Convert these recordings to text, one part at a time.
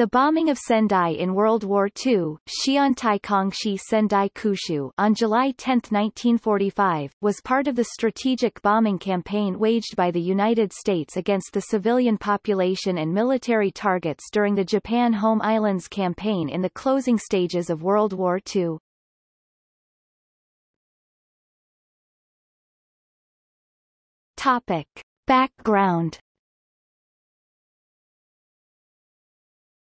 The bombing of Sendai in World War II Xiantai Sendai Kushu on July 10, 1945, was part of the strategic bombing campaign waged by the United States against the civilian population and military targets during the Japan Home Islands campaign in the closing stages of World War II. Topic. Background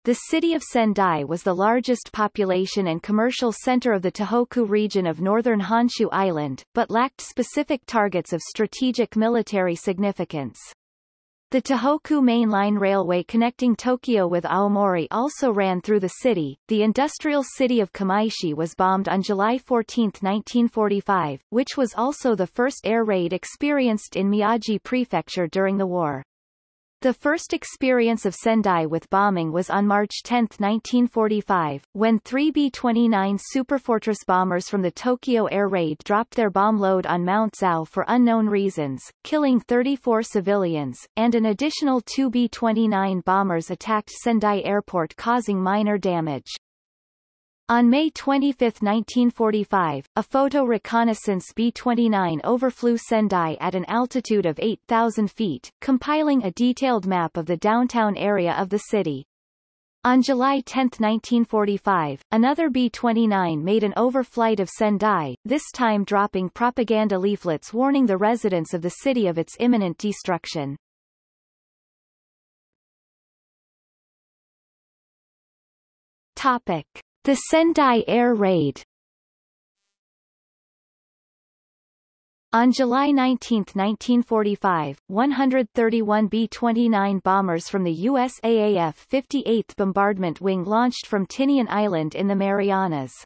The city of Sendai was the largest population and commercial center of the Tohoku region of northern Honshu Island, but lacked specific targets of strategic military significance. The Tohoku Main Line Railway connecting Tokyo with Aomori also ran through the city. The industrial city of Kamaishi was bombed on July 14, 1945, which was also the first air raid experienced in Miyagi Prefecture during the war. The first experience of Sendai with bombing was on March 10, 1945, when three B-29 Superfortress bombers from the Tokyo air raid dropped their bomb load on Mount Zao for unknown reasons, killing 34 civilians, and an additional two B-29 bombers attacked Sendai airport causing minor damage. On May 25, 1945, a photo reconnaissance B-29 overflew Sendai at an altitude of 8,000 feet, compiling a detailed map of the downtown area of the city. On July 10, 1945, another B-29 made an overflight of Sendai, this time dropping propaganda leaflets warning the residents of the city of its imminent destruction. Topic. The Sendai Air Raid On July 19, 1945, 131 B-29 bombers from the USAAF 58th Bombardment Wing launched from Tinian Island in the Marianas.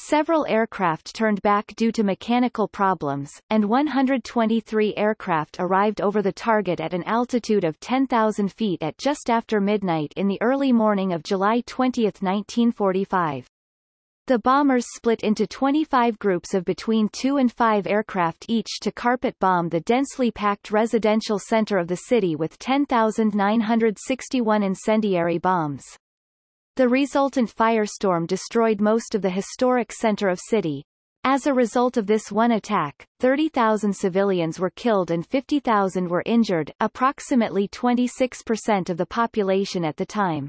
Several aircraft turned back due to mechanical problems, and 123 aircraft arrived over the target at an altitude of 10,000 feet at just after midnight in the early morning of July 20, 1945. The bombers split into 25 groups of between two and five aircraft each to carpet bomb the densely packed residential center of the city with 10,961 incendiary bombs. The resultant firestorm destroyed most of the historic center of city. As a result of this one attack, 30,000 civilians were killed and 50,000 were injured, approximately 26% of the population at the time.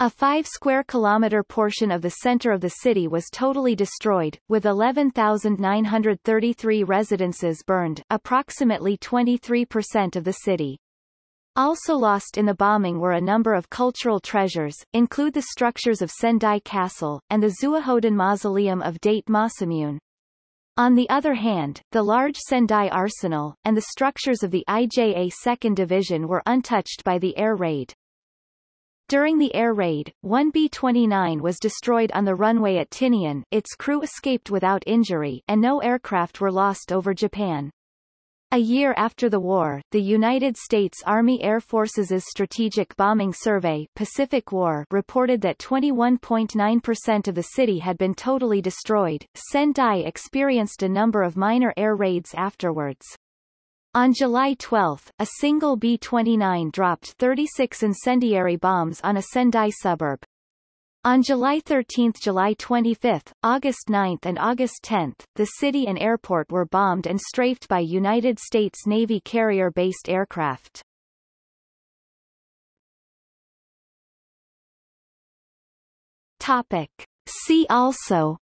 A 5 square kilometer portion of the center of the city was totally destroyed, with 11,933 residences burned, approximately 23% of the city. Also lost in the bombing were a number of cultural treasures, include the structures of Sendai Castle, and the Zuihoden Mausoleum of Date Masamune. On the other hand, the large Sendai Arsenal, and the structures of the IJA 2nd Division were untouched by the air raid. During the air raid, one B-29 was destroyed on the runway at Tinian its crew escaped without injury and no aircraft were lost over Japan. A year after the war, the United States Army Air Forces' Strategic Bombing Survey Pacific War reported that 21.9% of the city had been totally destroyed. Sendai experienced a number of minor air raids afterwards. On July 12, a single B-29 dropped 36 incendiary bombs on a Sendai suburb. On July 13, July 25, August 9 and August 10, the city and airport were bombed and strafed by United States Navy carrier-based aircraft. Topic. See also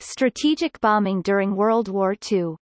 Strategic bombing during World War II